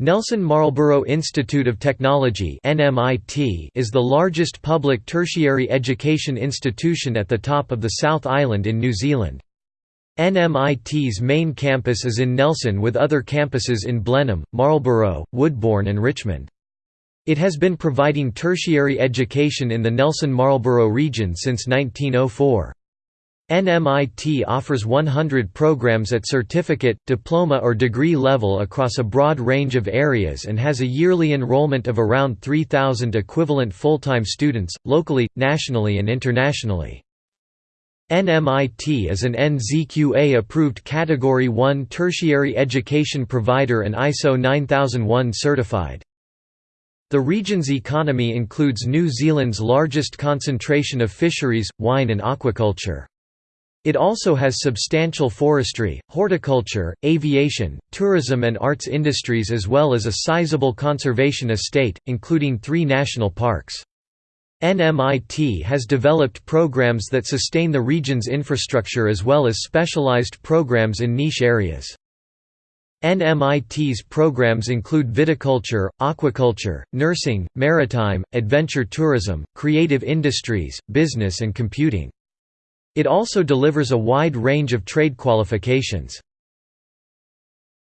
Nelson Marlborough Institute of Technology is the largest public tertiary education institution at the top of the South Island in New Zealand. NMIT's main campus is in Nelson with other campuses in Blenheim, Marlborough, Woodbourne and Richmond. It has been providing tertiary education in the Nelson-Marlborough region since 1904. NMIT offers 100 programs at certificate, diploma or degree level across a broad range of areas and has a yearly enrollment of around 3,000 equivalent full-time students, locally, nationally and internationally. NMIT is an NZQA-approved Category 1 tertiary education provider and ISO 9001 certified. The region's economy includes New Zealand's largest concentration of fisheries, wine and aquaculture. It also has substantial forestry, horticulture, aviation, tourism and arts industries as well as a sizable conservation estate, including three national parks. NMIT has developed programs that sustain the region's infrastructure as well as specialized programs in niche areas. NMIT's programs include viticulture, aquaculture, nursing, maritime, adventure tourism, creative industries, business and computing. It also delivers a wide range of trade qualifications.